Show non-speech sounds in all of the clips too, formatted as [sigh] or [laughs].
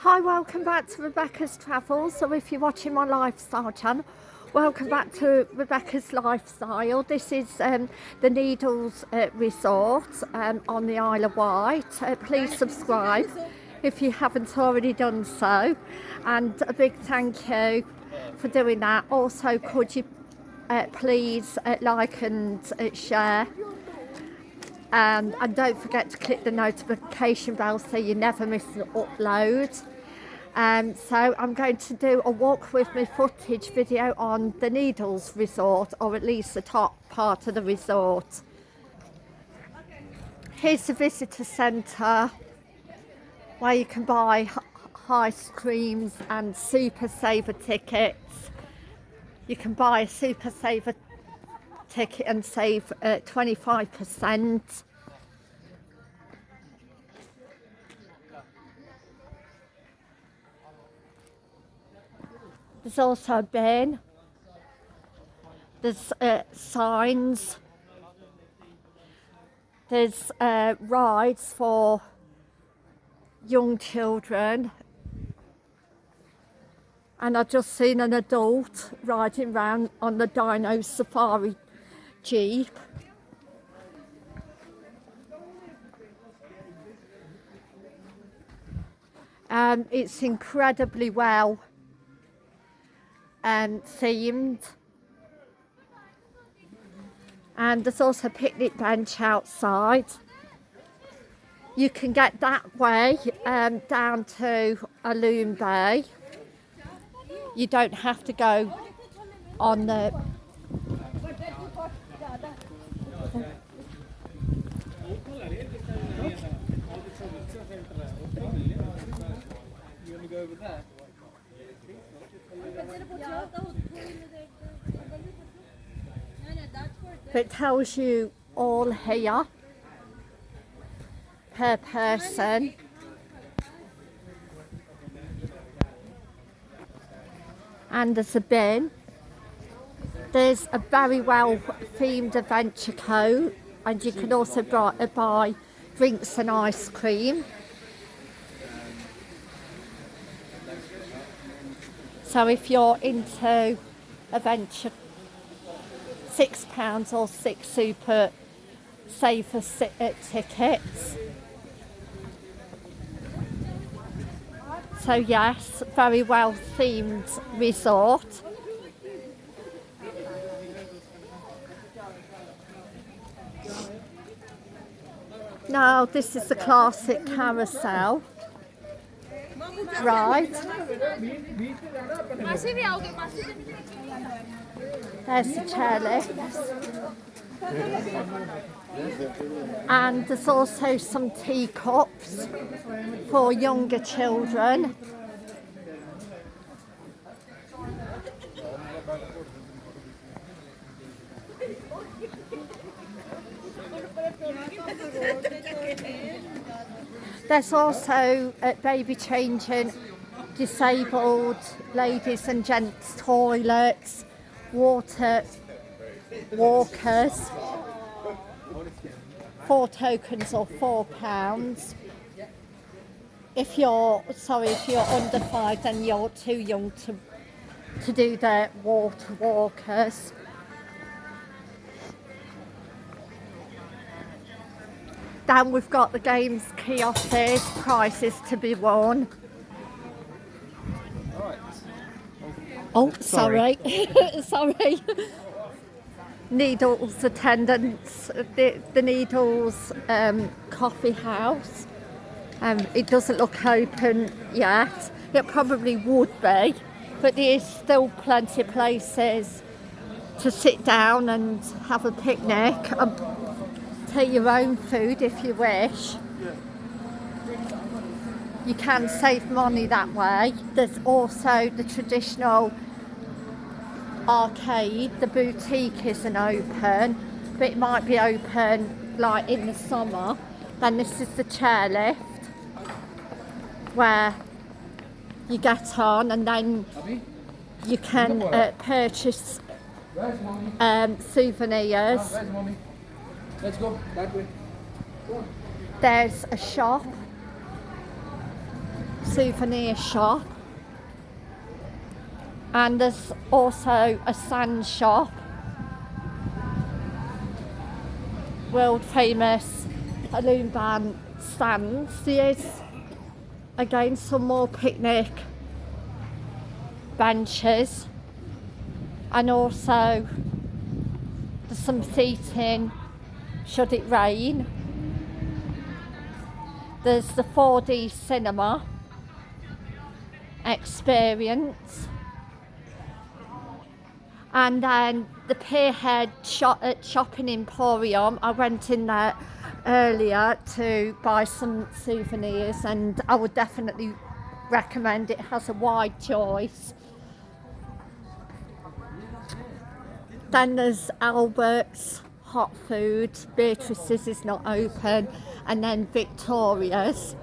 Hi, welcome back to Rebecca's Travels. So if you're watching my lifestyle channel, welcome back to Rebecca's Lifestyle. This is um, the Needles uh, Resort um, on the Isle of Wight. Uh, please subscribe if you haven't already done so. And a big thank you for doing that. Also, could you uh, please uh, like and uh, share um, and don't forget to click the notification bell so you never miss an upload. Um, so I'm going to do a walk with me footage video on the Needles Resort or at least the top part of the resort. Here's the visitor centre where you can buy ice creams and super saver tickets. You can buy a super saver ticket and save 25%. Uh, There's also bin. There's uh, signs. There's uh, rides for young children and I've just seen an adult riding around on the Dino Safari Jeep. Um, it's incredibly well um, themed and there's also a picnic bench outside. You can get that way um, down to Alum Bay. You don't have to go on the It tells you all here per person. And there's a bin. There's a very well themed adventure coat and you can also buy drinks and ice cream. So if you're into adventure, six pounds or six super safer uh, tickets. So yes, very well themed resort. Now this is the classic carousel. Right. There's the chairlift. And there's also some teacups for younger children. There's also uh, baby changing, disabled ladies and gents toilets, water walkers, four tokens or four pounds. If you're, sorry, if you're under five then you're too young to, to do the water walkers. Then we've got the games kiosks, prices to be won. Oh, sorry. Sorry. [laughs] sorry. Needles attendance, the, the Needles um, coffee house. Um, it doesn't look open yet. It probably would be, but there's still plenty of places to sit down and have a picnic. Um, take your own food if you wish. You can save money that way. There's also the traditional arcade. The boutique isn't open, but it might be open like in the summer. Then this is the chairlift where you get on and then you can uh, purchase um, souvenirs Let's go that way. There's a shop souvenir shop. And there's also a sand shop. World famous band stands. There's again some more picnic benches and also there's some seating should it rain. There's the 4D cinema. Experience. And then the Pierhead shop, uh, shopping emporium. I went in there earlier to buy some souvenirs and I would definitely recommend it has a wide choice. Then there's Albert's hot food Beatrice's is not open and then Victoria's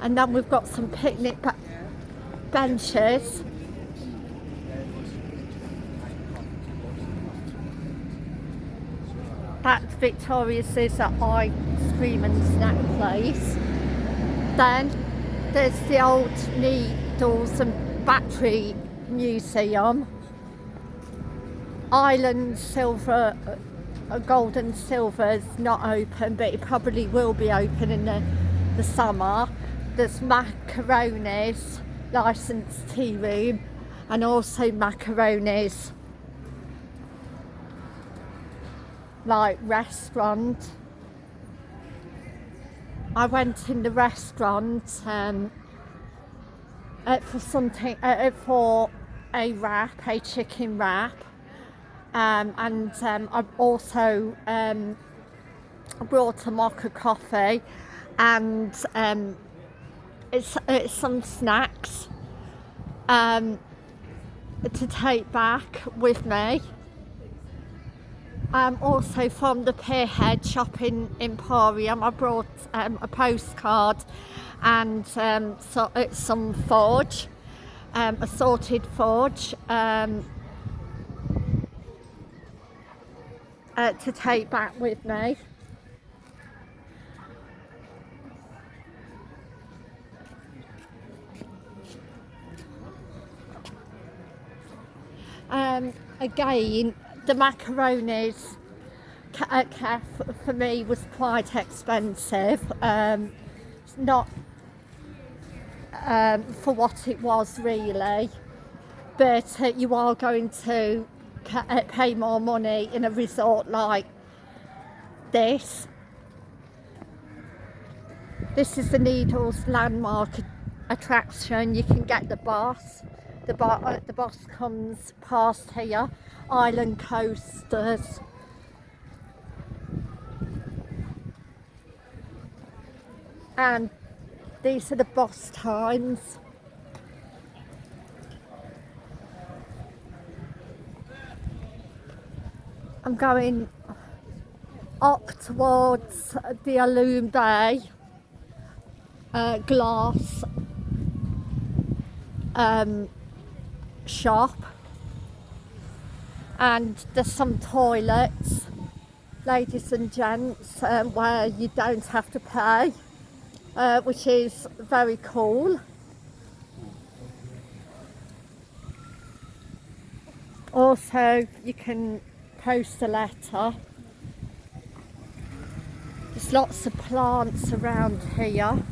and then we've got some picnic benches that's Victoria's is an ice cream and snack place. Then there's the old needles and battery museum. Island silver, uh, gold and silver is not open but it probably will be open in the, the summer. There's macaroni's licensed tea room and also macaroni's like restaurant. I went in the restaurant um, uh, for something uh, uh, for a wrap, a chicken wrap, um, and um, I've also um, brought a mocha coffee and um, it's, it's some snacks um, to take back with me. Um, also from the Pierhead Shopping Emporium I brought um, a postcard and um, so, some forge, um, assorted forge um, uh, to take back with me. Um, again, the macaronis at Kef for me was quite expensive. Um, not um, for what it was really, but uh, you are going to uh, pay more money in a resort like this. This is the Needles landmark attraction. You can get the bus. The, bo uh, the bus comes past here island coasters. And these are the bus times. I'm going up towards the Alum Bay uh, glass um, shop. And there's some toilets ladies and gents um, where you don't have to pay uh, which is very cool. Also you can post a letter. There's lots of plants around here.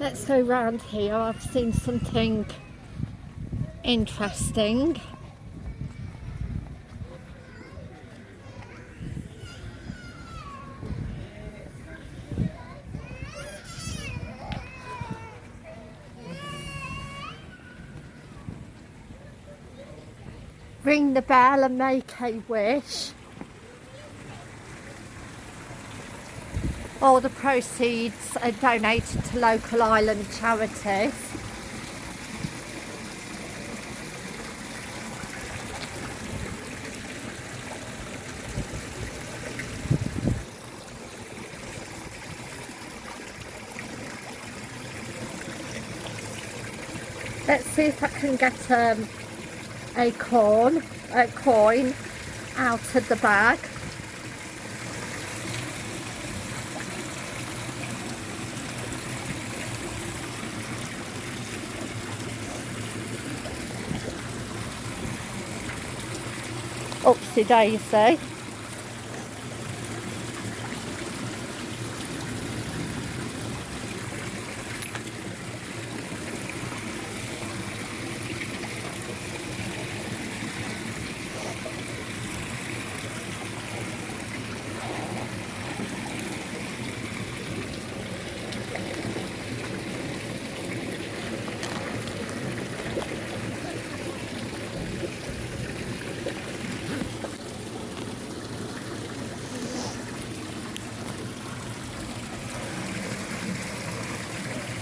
Let's go round here. I've seen something interesting ring the bell and make a wish All the proceeds are donated to local island charities. Let's see if I can get um, a corn, a coin out of the bag. Oopsie daisy.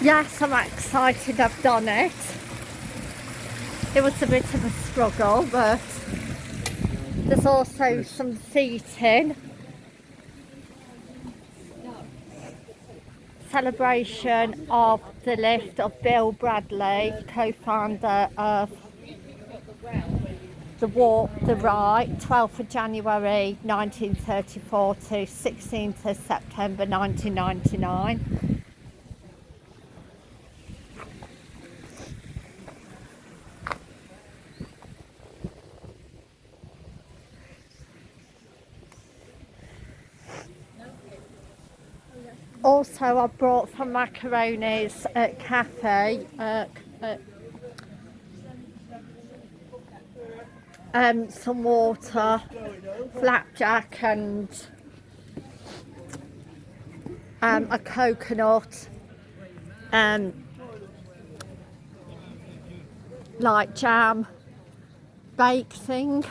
Yes, I'm excited I've done it. It was a bit of a struggle, but there's also some seating. Celebration of the lift of Bill Bradley, co-founder of the Walk the Wight, 12th of January 1934 to 16th of September 1999. Also I brought some macaronis at cafe uh, um, some water flapjack and um, a coconut um, like jam bake thing.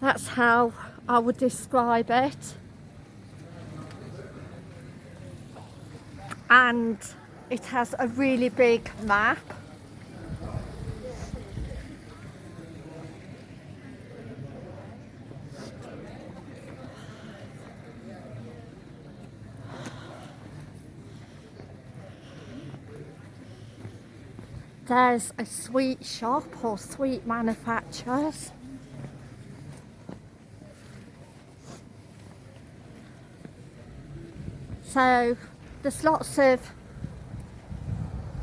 That's how I would describe it and it has a really big map. There's a sweet shop or sweet manufacturers. So there's lots of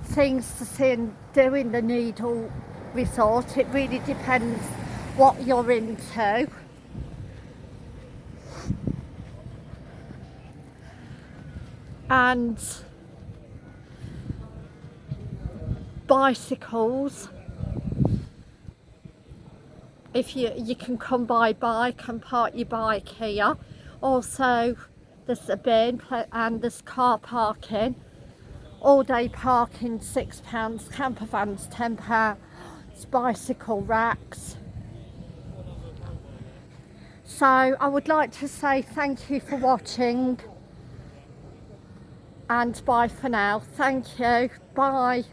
things to see and do in the Needle Resort. It really depends what you're into. And bicycles if you you can come by bike and park your bike here also there's a bin and there's car parking. All day parking £6, camper vans £10, bicycle racks. So I would like to say thank you for watching and bye for now. Thank you. Bye.